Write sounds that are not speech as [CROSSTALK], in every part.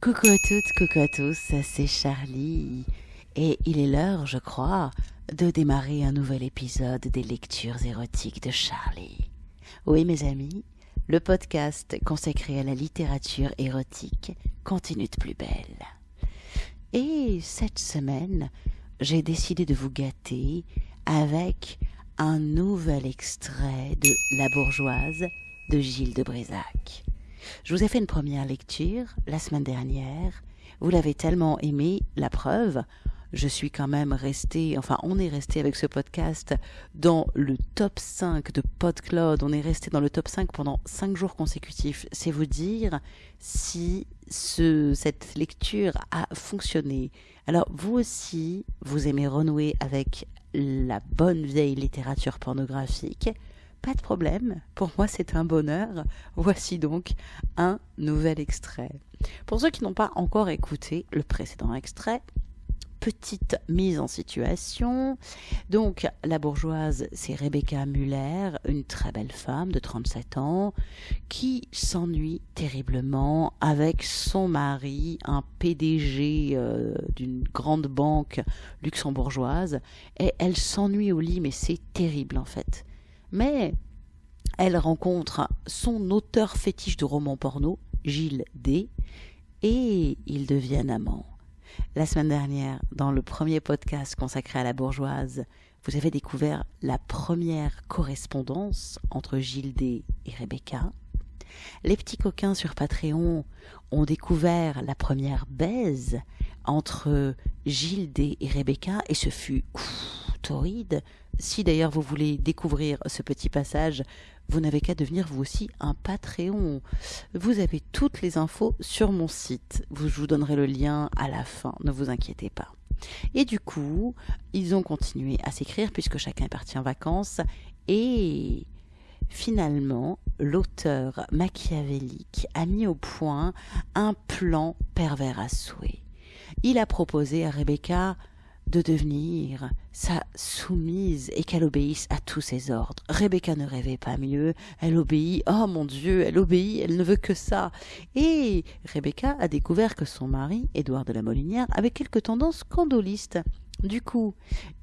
Coucou à toutes, coucou à tous, c'est Charlie. Et il est l'heure, je crois, de démarrer un nouvel épisode des lectures érotiques de Charlie. Oui, mes amis, le podcast consacré à la littérature érotique continue de plus belle. Et cette semaine, j'ai décidé de vous gâter avec un nouvel extrait de La bourgeoise de Gilles de Brézac. Je vous ai fait une première lecture la semaine dernière. Vous l'avez tellement aimé, la preuve. Je suis quand même resté, enfin on est resté avec ce podcast dans le top 5 de PodCloud. On est resté dans le top 5 pendant 5 jours consécutifs. C'est vous dire si ce, cette lecture a fonctionné. Alors vous aussi, vous aimez renouer avec la bonne vieille littérature pornographique. Pas de problème, pour moi c'est un bonheur. Voici donc un nouvel extrait. Pour ceux qui n'ont pas encore écouté le précédent extrait, petite mise en situation. Donc, la bourgeoise, c'est Rebecca Muller, une très belle femme de 37 ans, qui s'ennuie terriblement avec son mari, un PDG euh, d'une grande banque luxembourgeoise, et elle s'ennuie au lit, mais c'est terrible en fait. Mais elle rencontre son auteur fétiche de romans porno, Gilles D, et ils deviennent amants. La semaine dernière, dans le premier podcast consacré à la bourgeoise, vous avez découvert la première correspondance entre Gilles D et Rebecca. Les petits coquins sur Patreon ont découvert la première baise entre Gilles D et Rebecca et ce fut torride. Si d'ailleurs vous voulez découvrir ce petit passage, vous n'avez qu'à devenir vous aussi un Patreon. Vous avez toutes les infos sur mon site. Je vous donnerai le lien à la fin, ne vous inquiétez pas. Et du coup, ils ont continué à s'écrire puisque chacun est parti en vacances et finalement, l'auteur machiavélique a mis au point un plan pervers à souhait. Il a proposé à Rebecca de devenir sa soumise et qu'elle obéisse à tous ses ordres. Rebecca ne rêvait pas mieux, elle obéit, oh mon Dieu, elle obéit, elle ne veut que ça. Et Rebecca a découvert que son mari, Édouard de la Molinière, avait quelques tendances scandolistes. Du coup,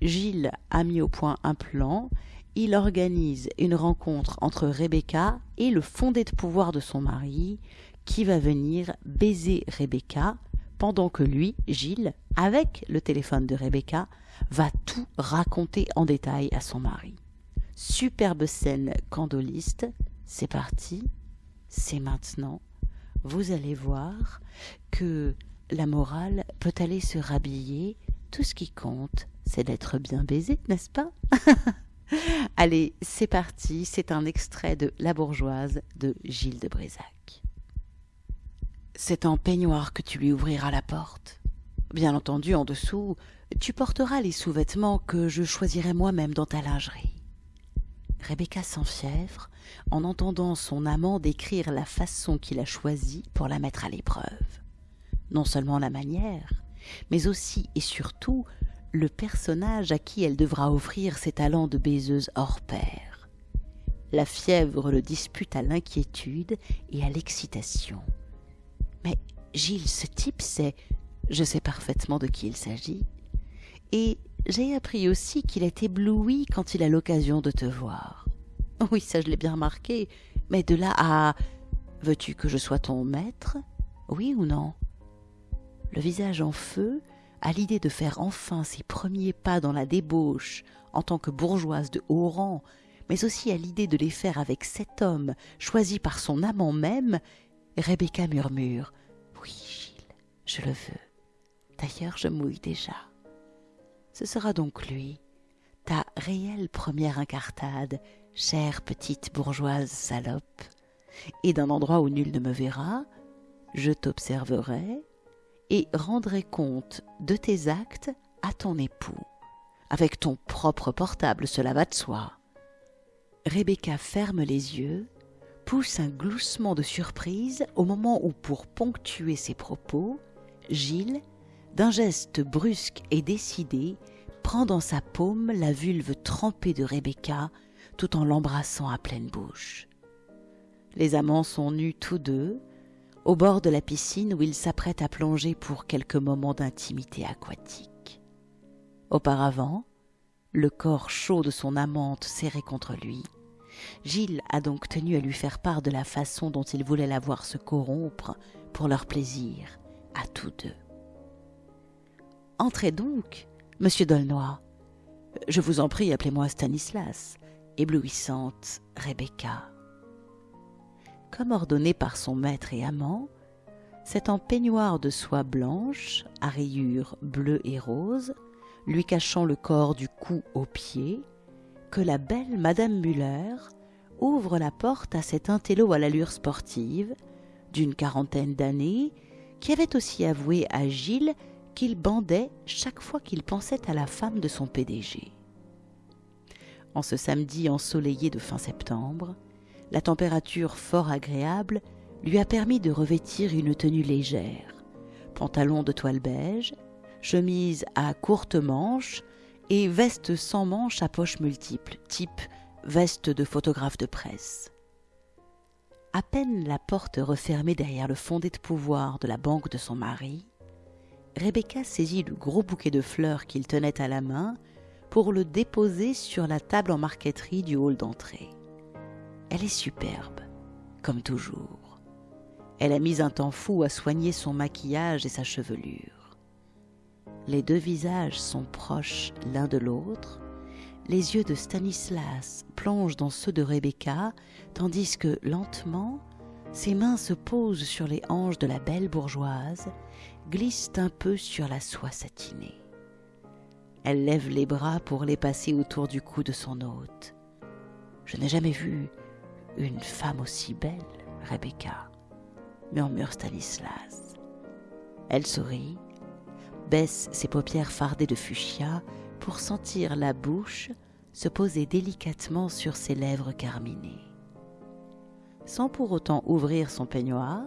Gilles a mis au point un plan, il organise une rencontre entre Rebecca et le fondé de pouvoir de son mari, qui va venir baiser Rebecca pendant que lui, Gilles, avec le téléphone de Rebecca, va tout raconter en détail à son mari. Superbe scène candoliste, c'est parti, c'est maintenant. Vous allez voir que la morale peut aller se rhabiller, tout ce qui compte, c'est d'être bien baisé, n'est-ce pas? [LAUGHS] Allez, c'est parti, c'est un extrait de La bourgeoise de Gilles de Brézac. C'est en peignoir que tu lui ouvriras la porte. Bien entendu, en dessous, tu porteras les sous-vêtements que je choisirai moi-même dans ta lingerie. Rebecca s'enfièvre en entendant son amant décrire la façon qu'il a choisie pour la mettre à l'épreuve. Non seulement la manière, mais aussi et surtout le personnage à qui elle devra offrir ses talents de baiseuse hors pair. La fièvre le dispute à l'inquiétude et à l'excitation. Mais Gilles, ce type, c'est... Je sais parfaitement de qui il s'agit. Et j'ai appris aussi qu'il est ébloui quand il a l'occasion de te voir. Oui, ça je l'ai bien remarqué, mais de là à... Veux-tu que je sois ton maître? Oui ou non? Le visage en feu, à l'idée de faire enfin ses premiers pas dans la débauche en tant que bourgeoise de haut rang, mais aussi à l'idée de les faire avec cet homme choisi par son amant même, Rebecca murmure Oui, Gilles, je le veux. D'ailleurs, je mouille déjà. Ce sera donc lui, ta réelle première incartade, chère petite bourgeoise salope. Et d'un endroit où nul ne me verra, je t'observerai et rendrai compte de tes actes à ton époux. Avec ton propre portable, cela va de soi. Rebecca ferme les yeux pousse un gloussement de surprise au moment où, pour ponctuer ses propos, Gilles, d'un geste brusque et décidé, prend dans sa paume la vulve trempée de Rebecca tout en l'embrassant à pleine bouche. Les amants sont nus tous deux, au bord de la piscine où il s'apprête à plonger pour quelques moments d'intimité aquatique. Auparavant, le corps chaud de son amante serré contre lui, Gilles a donc tenu à lui faire part de la façon dont il voulait la voir se corrompre pour leur plaisir, à tous deux. Entrez donc, monsieur Dolnoy. Je vous en prie, appelez-moi Stanislas, éblouissante Rebecca. Comme ordonné par son maître et amant, c'est en peignoir de soie blanche, à rayures bleues et roses, lui cachant le corps du cou aux pieds, que la belle Madame Muller ouvre la porte à cet intello à l'allure sportive, d'une quarantaine d'années, qui avait aussi avoué à Gilles qu'il bandait chaque fois qu'il pensait à la femme de son PDG. En ce samedi ensoleillé de fin septembre, la température fort agréable lui a permis de revêtir une tenue légère, pantalon de toile beige, chemise à courtes manches et veste sans manches à poches multiples, type veste de photographe de presse. À peine la porte refermée derrière le fondé de pouvoir de la banque de son mari, Rebecca saisit le gros bouquet de fleurs qu'il tenait à la main pour le déposer sur la table en marqueterie du hall d'entrée. Elle est superbe, comme toujours. Elle a mis un temps fou à soigner son maquillage et sa chevelure. Les deux visages sont proches l'un de l'autre. Les yeux de Stanislas plongent dans ceux de Rebecca, tandis que, lentement, ses mains se posent sur les hanches de la belle bourgeoise, glissent un peu sur la soie satinée. Elle lève les bras pour les passer autour du cou de son hôte. Je n'ai jamais vu une femme aussi belle, Rebecca, murmure Stanislas. Elle sourit, baisse ses paupières fardées de fuchsia pour sentir la bouche se poser délicatement sur ses lèvres carminées. Sans pour autant ouvrir son peignoir,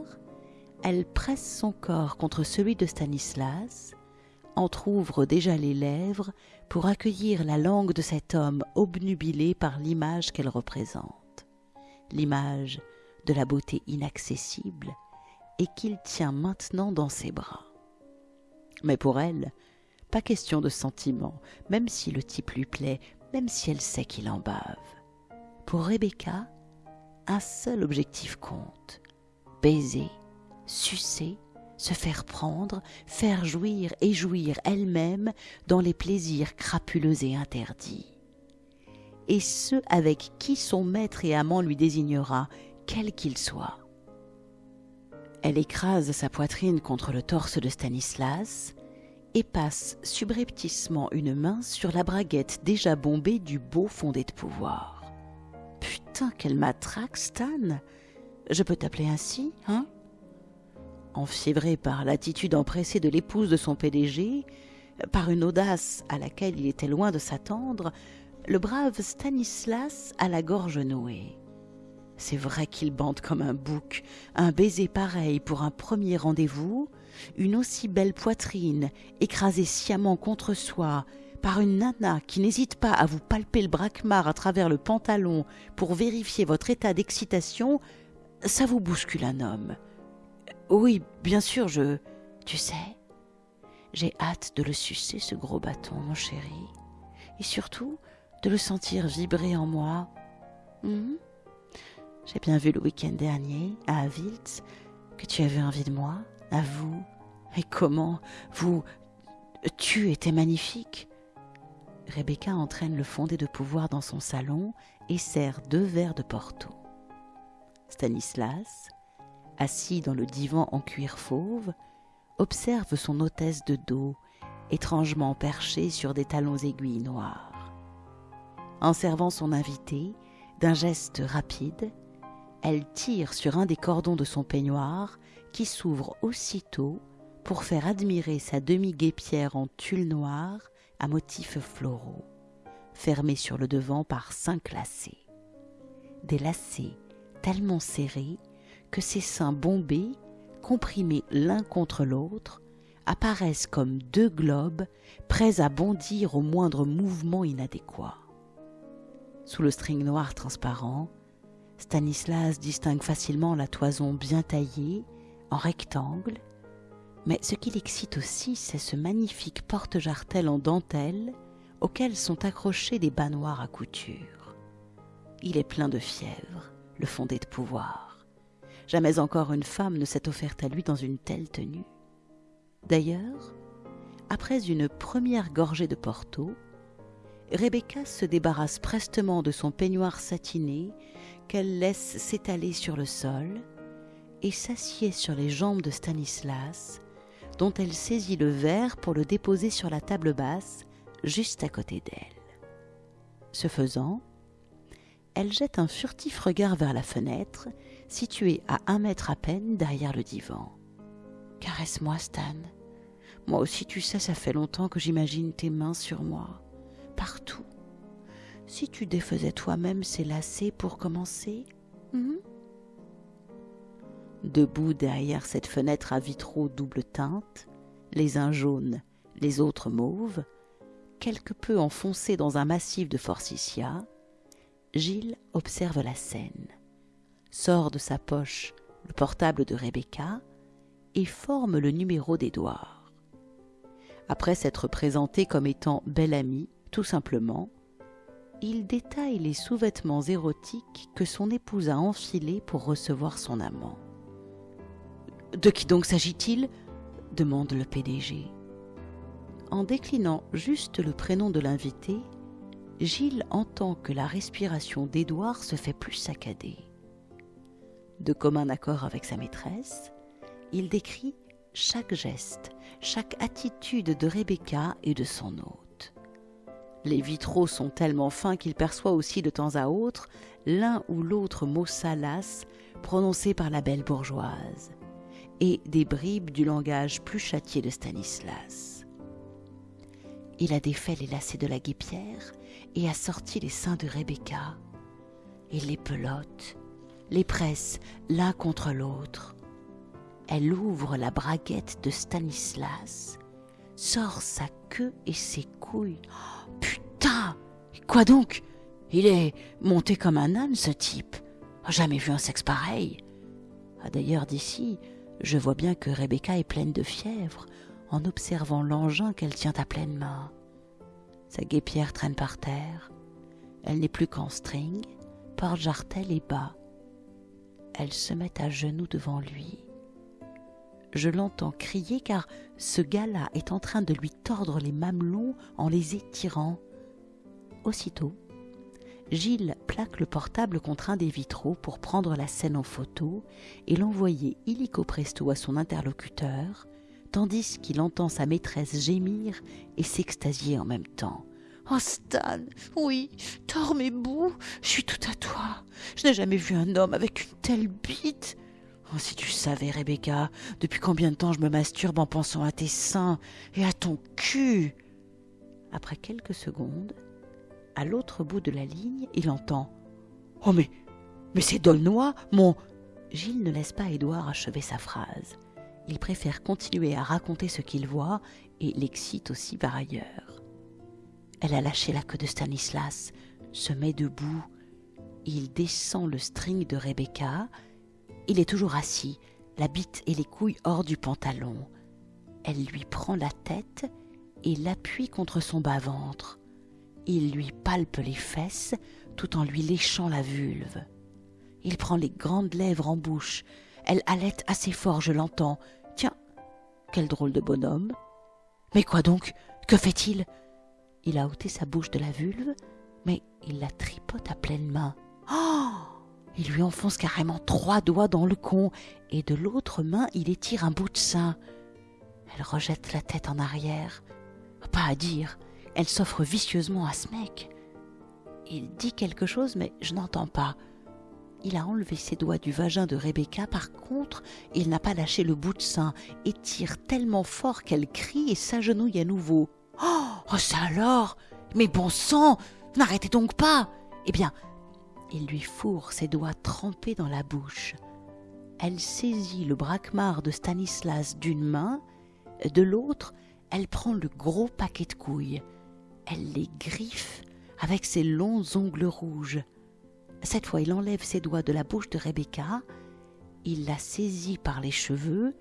elle presse son corps contre celui de Stanislas, entr'ouvre déjà les lèvres pour accueillir la langue de cet homme obnubilé par l'image qu'elle représente l'image de la beauté inaccessible et qu'il tient maintenant dans ses bras. Mais pour elle, pas question de sentiment, même si le type lui plaît, même si elle sait qu'il en bave. Pour Rebecca, un seul objectif compte baiser, sucer, se faire prendre, faire jouir et jouir elle-même dans les plaisirs crapuleux et interdits et ceux avec qui son maître et amant lui désignera, quel qu'il soit. Elle écrase sa poitrine contre le torse de Stanislas et passe subrepticement une main sur la braguette déjà bombée du beau fondé de pouvoir. Putain, qu'elle matraque, Stan Je peux t'appeler ainsi, hein? Enfiévré par l'attitude empressée de l'épouse de son PDG, par une audace à laquelle il était loin de s'attendre, le brave Stanislas a la gorge nouée. C'est vrai qu'il bande comme un bouc, un baiser pareil pour un premier rendez-vous, une aussi belle poitrine écrasée sciemment contre soi par une nana qui n'hésite pas à vous palper le braquemar à travers le pantalon pour vérifier votre état d'excitation, ça vous bouscule un homme. Oui, bien sûr, je... Tu sais, j'ai hâte de le sucer, ce gros bâton, mon chéri. Et surtout, de le sentir vibrer en moi. Hmm? J'ai bien vu le week-end dernier, à Aviltz, que tu avais envie de moi, à vous. Et comment vous... Tu étais magnifique. Rebecca entraîne le fondé de pouvoir dans son salon et sert deux verres de Porto. Stanislas, assis dans le divan en cuir fauve, observe son hôtesse de dos, étrangement perchée sur des talons aiguilles noirs. En servant son invité, d'un geste rapide, elle tire sur un des cordons de son peignoir qui s'ouvre aussitôt pour faire admirer sa demi-guépière en tulle noir à motifs floraux, fermée sur le devant par cinq lacets. Des lacets tellement serrés que ses seins bombés, comprimés l'un contre l'autre, apparaissent comme deux globes prêts à bondir au moindre mouvement inadéquat. Sous le string noir transparent, Stanislas distingue facilement la toison bien taillée, en rectangle, mais ce qui l'excite aussi, c'est ce magnifique porte-jartel en dentelle auquel sont accrochés des bas noirs à couture. Il est plein de fièvre, le fondé de pouvoir. Jamais encore une femme ne s'est offerte à lui dans une telle tenue. D'ailleurs, après une première gorgée de Porto, Rebecca se débarrasse prestement de son peignoir satiné qu'elle laisse s'étaler sur le sol et s'assied sur les jambes de Stanislas, dont elle saisit le verre pour le déposer sur la table basse juste à côté d'elle. Ce faisant, elle jette un furtif regard vers la fenêtre, située à un mètre à peine derrière le divan. Caresse-moi, Stan. Moi aussi, tu sais, ça fait longtemps que j'imagine tes mains sur moi, partout. Si tu défaisais toi-même ces lacets pour commencer hmm? Debout derrière cette fenêtre à vitraux double teinte, les uns jaunes, les autres mauves, quelque peu enfoncés dans un massif de forsythia, Gilles observe la scène, sort de sa poche le portable de Rebecca et forme le numéro d'Édouard. Après s'être présenté comme étant bel ami, tout simplement, il détaille les sous-vêtements érotiques que son épouse a enfilés pour recevoir son amant. De qui donc s'agit-il? demande le PDG. En déclinant juste le prénom de l'invité, Gilles entend que la respiration d'Édouard se fait plus saccadée. De commun accord avec sa maîtresse, il décrit chaque geste, chaque attitude de Rebecca et de son hôte. Les vitraux sont tellement fins qu'il perçoit aussi de temps à autre l'un ou l'autre mot salace prononcé par la belle bourgeoise et des bribes du langage plus châtié de Stanislas. Il a défait les lacets de la guépière et a sorti les seins de Rebecca. Il les pelote, les presse l'un contre l'autre. Elle ouvre la braguette de Stanislas, sort sa queue et ses couilles. putain Quoi donc? Il est monté comme un âne, ce type. Jamais vu un sexe pareil. Ah, D'ailleurs, d'ici, je vois bien que Rebecca est pleine de fièvre en observant l'engin qu'elle tient à pleine main. Sa guépière traîne par terre. Elle n'est plus qu'en string, porte-jartel et bas. Elle se met à genoux devant lui. Je l'entends crier car ce gars-là est en train de lui tordre les mamelons en les étirant. Aussitôt, Gilles plaque le portable contre un des vitraux pour prendre la scène en photo et l'envoyer illico presto à son interlocuteur, tandis qu'il entend sa maîtresse gémir et s'extasier en même temps. Oh Stan, oui, tords mes bouts, je suis tout à toi. Je n'ai jamais vu un homme avec une telle bite. Oh, si tu savais, Rebecca, depuis combien de temps je me masturbe en pensant à tes seins et à ton cul. Après quelques secondes, à l'autre bout de la ligne, il entend Oh, mais, mais c'est Dolnois, mon. Gilles ne laisse pas Édouard achever sa phrase. Il préfère continuer à raconter ce qu'il voit et l'excite aussi par ailleurs. Elle a lâché la queue de Stanislas, se met debout. Il descend le string de Rebecca. Il est toujours assis, la bite et les couilles hors du pantalon. Elle lui prend la tête et l'appuie contre son bas-ventre. Il lui palpe les fesses tout en lui léchant la vulve. Il prend les grandes lèvres en bouche. Elle halète assez fort, je l'entends. Tiens, quel drôle de bonhomme. Mais quoi donc? Que fait-il? Il a ôté sa bouche de la vulve, mais il la tripote à pleine main. Oh Il lui enfonce carrément trois doigts dans le con, et de l'autre main il étire un bout de sein. Elle rejette la tête en arrière. Pas à dire, elle s'offre vicieusement à ce mec. Il dit quelque chose, mais je n'entends pas. Il a enlevé ses doigts du vagin de Rebecca, par contre, il n'a pas lâché le bout de sein et tire tellement fort qu'elle crie et s'agenouille à nouveau. Oh, ça alors? Mais bon sang N'arrêtez donc pas Eh bien, il lui fourre ses doigts trempés dans la bouche. Elle saisit le braquemar de Stanislas d'une main, de l'autre, elle prend le gros paquet de couilles elle les griffe avec ses longs ongles rouges. Cette fois, il enlève ses doigts de la bouche de Rebecca Il la saisit par les cheveux.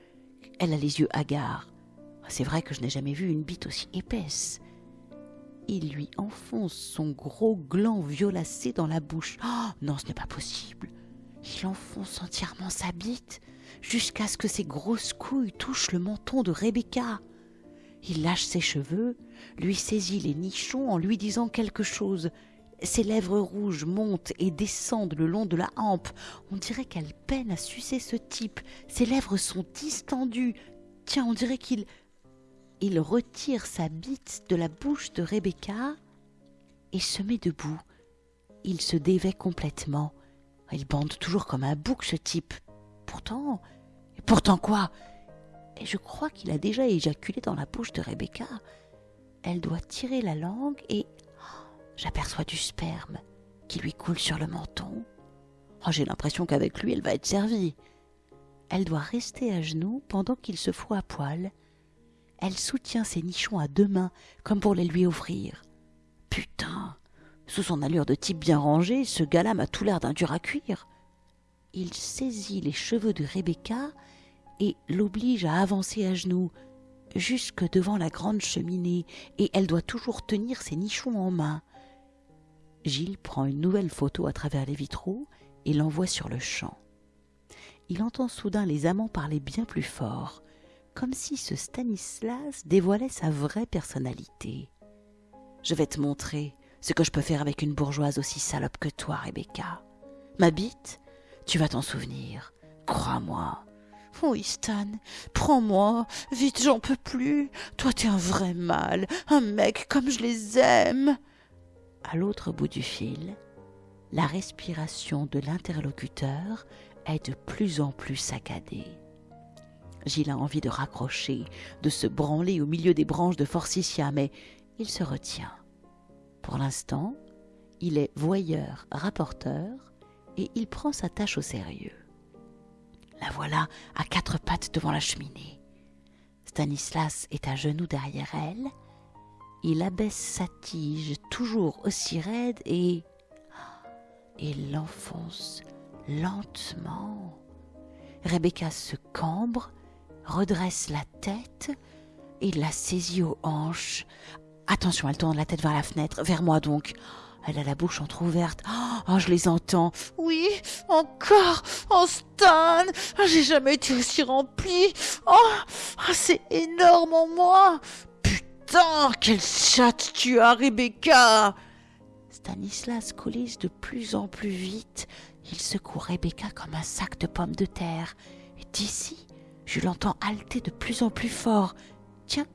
Elle a les yeux hagards. C'est vrai que je n'ai jamais vu une bite aussi épaisse. Il lui enfonce son gros gland violacé dans la bouche. Oh, non, ce n'est pas possible. Il enfonce entièrement sa bite jusqu'à ce que ses grosses couilles touchent le menton de Rebecca. Il lâche ses cheveux, lui saisit les nichons en lui disant quelque chose. Ses lèvres rouges montent et descendent le long de la hampe. On dirait qu'elle peine à sucer ce type. Ses lèvres sont distendues. Tiens, on dirait qu'il. Il retire sa bite de la bouche de Rebecca et se met debout. Il se dévait complètement. Il bande toujours comme un bouc, ce type. Pourtant. Pourtant quoi? Et je crois qu'il a déjà éjaculé dans la bouche de Rebecca. Elle doit tirer la langue et j'aperçois du sperme qui lui coule sur le menton. Oh, j'ai l'impression qu'avec lui, elle va être servie. Elle doit rester à genoux pendant qu'il se fout à poil. Elle soutient ses nichons à deux mains, comme pour les lui ouvrir. Putain, sous son allure de type bien rangé, ce gars-là m'a tout l'air d'un dur à cuire. Il saisit les cheveux de Rebecca et l'oblige à avancer à genoux, jusque devant la grande cheminée, et elle doit toujours tenir ses nichons en main. Gilles prend une nouvelle photo à travers les vitraux et l'envoie sur le champ. Il entend soudain les amants parler bien plus fort, comme si ce Stanislas dévoilait sa vraie personnalité. Je vais te montrer ce que je peux faire avec une bourgeoise aussi salope que toi, Rebecca. Ma bite, tu vas t'en souvenir, crois-moi. Oui, Stan, prends-moi, vite, j'en peux plus. Toi, t'es un vrai mâle, un mec comme je les aime à l'autre bout du fil, la respiration de l'interlocuteur est de plus en plus saccadée. Gilles a envie de raccrocher, de se branler au milieu des branches de forsythia, mais il se retient. Pour l'instant, il est voyeur, rapporteur, et il prend sa tâche au sérieux. La voilà à quatre pattes devant la cheminée. Stanislas est à genoux derrière elle, il abaisse sa tige toujours aussi raide et et l'enfonce lentement. Rebecca se cambre, redresse la tête et la saisit aux hanches. Attention, elle tourne la tête vers la fenêtre, vers moi donc. Elle a la bouche entr'ouverte. Oh, je les entends. Oui, encore. Oh, Stan. J'ai jamais été aussi remplie. Oh, c'est énorme en moi. Putain, quelle chatte tu as, Rebecca Stanislas coulisse de plus en plus vite. Il secoue Rebecca comme un sac de pommes de terre. Et d'ici, je l'entends halter de plus en plus fort. Tiens,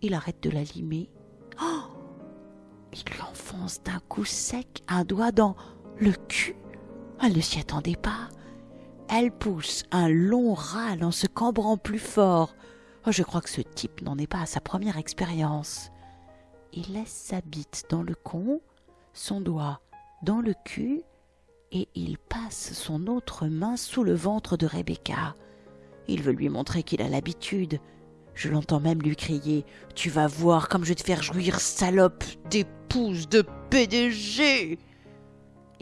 il arrête de la limer. Oh Il lui enfonce d'un coup sec un doigt dans le cul. Elle ne s'y attendait pas. Elle pousse un long râle en se cambrant plus fort. Oh, je crois que ce type n'en est pas à sa première expérience. Il laisse sa bite dans le con, son doigt dans le cul, et il passe son autre main sous le ventre de Rebecca. Il veut lui montrer qu'il a l'habitude. Je l'entends même lui crier Tu vas voir comme je vais te faire jouir, salope d'épouse de PDG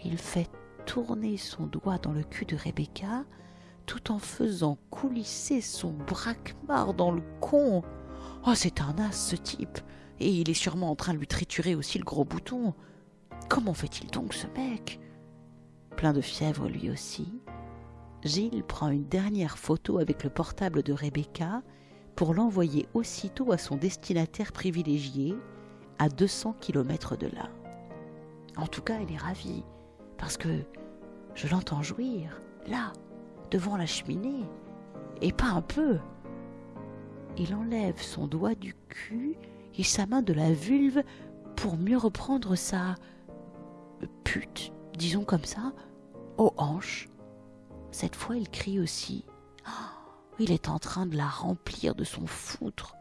Il fait tourner son doigt dans le cul de Rebecca tout en faisant coulisser son braquemar dans le con. Oh, c'est un as, ce type. Et il est sûrement en train de lui triturer aussi le gros bouton. Comment fait-il donc, ce mec? Plein de fièvre, lui aussi. Gilles prend une dernière photo avec le portable de Rebecca pour l'envoyer aussitôt à son destinataire privilégié, à 200 kilomètres de là. En tout cas, elle est ravie, parce que je l'entends jouir, là, devant la cheminée, et pas un peu. Il enlève son doigt du cul et sa main de la vulve pour mieux reprendre sa pute, disons comme ça, aux hanches. Cette fois, il crie aussi. Oh, il est en train de la remplir de son foutre.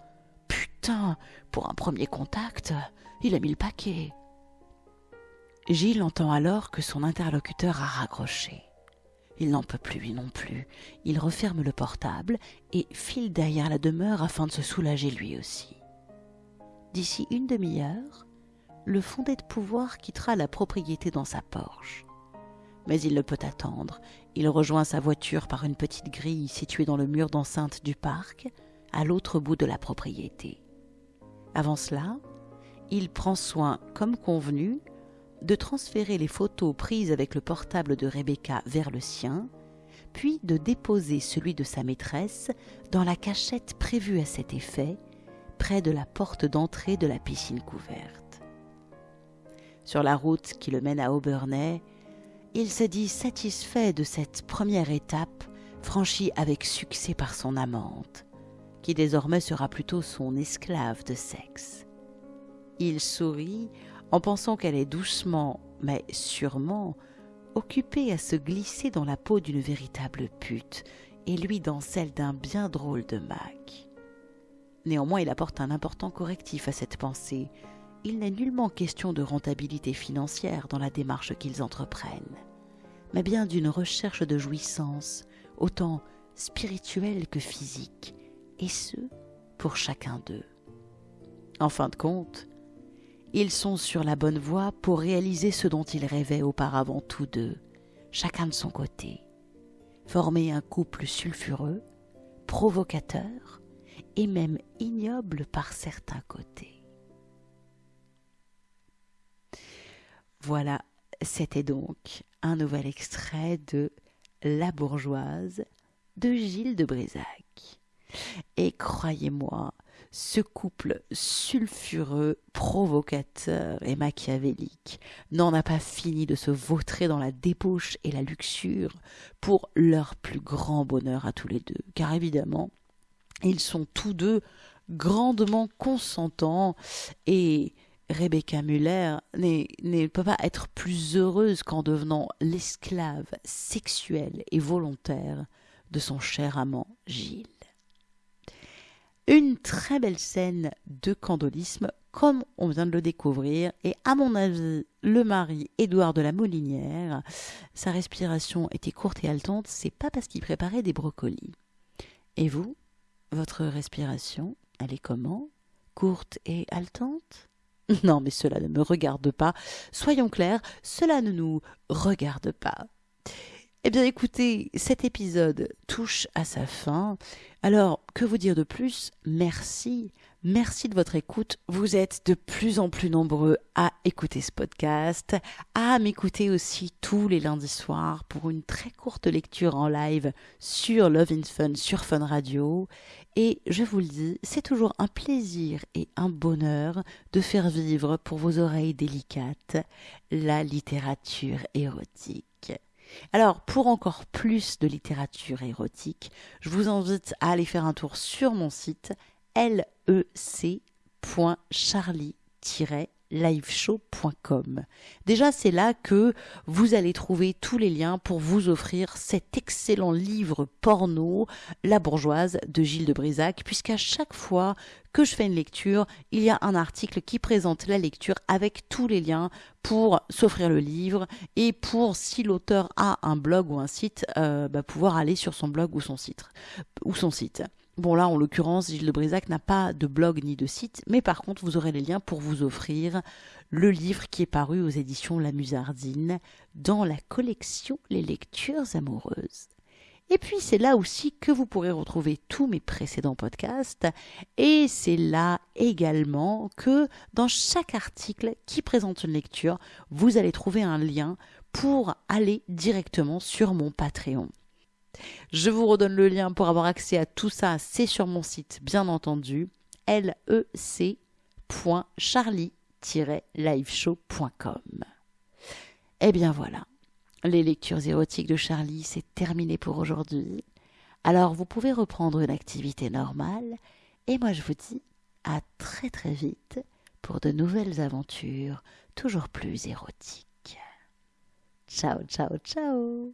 Putain, pour un premier contact, il a mis le paquet. Gilles entend alors que son interlocuteur a raccroché. Il n'en peut plus, lui non plus. Il referme le portable et file derrière la demeure afin de se soulager lui aussi. D'ici une demi-heure, le fondé de pouvoir quittera la propriété dans sa Porsche. Mais il ne peut attendre. Il rejoint sa voiture par une petite grille située dans le mur d'enceinte du parc, à l'autre bout de la propriété. Avant cela, il prend soin, comme convenu, de transférer les photos prises avec le portable de Rebecca vers le sien, puis de déposer celui de sa maîtresse dans la cachette prévue à cet effet, près de la porte d'entrée de la piscine couverte. Sur la route qui le mène à Aubernay, il se dit satisfait de cette première étape franchie avec succès par son amante, qui désormais sera plutôt son esclave de sexe. Il sourit en pensant qu'elle est doucement, mais sûrement, occupée à se glisser dans la peau d'une véritable pute, et lui dans celle d'un bien drôle de Mac. Néanmoins, il apporte un important correctif à cette pensée. Il n'est nullement question de rentabilité financière dans la démarche qu'ils entreprennent, mais bien d'une recherche de jouissance, autant spirituelle que physique, et ce, pour chacun d'eux. En fin de compte, ils sont sur la bonne voie pour réaliser ce dont ils rêvaient auparavant tous deux, chacun de son côté. Former un couple sulfureux, provocateur et même ignoble par certains côtés. Voilà, c'était donc un nouvel extrait de La bourgeoise de Gilles de Brézac. Et croyez-moi, ce couple sulfureux, provocateur et machiavélique n'en a pas fini de se vautrer dans la débauche et la luxure pour leur plus grand bonheur à tous les deux, car évidemment, ils sont tous deux grandement consentants et Rebecca Muller ne peut pas être plus heureuse qu'en devenant l'esclave sexuelle et volontaire de son cher amant Gilles. Une très belle scène de candolisme, comme on vient de le découvrir, et à mon avis, le mari Édouard de la Molinière, sa respiration était courte et haletante, c'est pas parce qu'il préparait des brocolis. Et vous, votre respiration, elle est comment? Courte et haletante? [LAUGHS] Non, mais cela ne me regarde pas. Soyons clairs, cela ne nous regarde pas. Eh bien écoutez, cet épisode touche à sa fin. Alors, que vous dire de plus? Merci. Merci de votre écoute. Vous êtes de plus en plus nombreux à écouter ce podcast, à m'écouter aussi tous les lundis soirs pour une très courte lecture en live sur Love in Fun, sur Fun Radio. Et je vous le dis, c'est toujours un plaisir et un bonheur de faire vivre pour vos oreilles délicates la littérature érotique. Alors, pour encore plus de littérature érotique, je vous invite à aller faire un tour sur mon site lec.charlie liveshow.com. Déjà, c'est là que vous allez trouver tous les liens pour vous offrir cet excellent livre porno, La bourgeoise de Gilles de Brisac, puisqu'à chaque fois que je fais une lecture, il y a un article qui présente la lecture avec tous les liens pour s'offrir le livre et pour, si l'auteur a un blog ou un site, euh, bah, pouvoir aller sur son blog ou son site. Ou son site. Bon là, en l'occurrence, Gilles de Brisac n'a pas de blog ni de site, mais par contre, vous aurez les liens pour vous offrir le livre qui est paru aux éditions La Musardine dans la collection Les lectures amoureuses. Et puis c'est là aussi que vous pourrez retrouver tous mes précédents podcasts et c'est là également que dans chaque article qui présente une lecture, vous allez trouver un lien pour aller directement sur mon Patreon. Je vous redonne le lien pour avoir accès à tout ça, c'est sur mon site, bien entendu, lec.charlie-liveshow.com. Eh bien voilà, les lectures érotiques de Charlie, c'est terminé pour aujourd'hui. Alors vous pouvez reprendre une activité normale, et moi je vous dis à très très vite pour de nouvelles aventures toujours plus érotiques. Ciao, ciao, ciao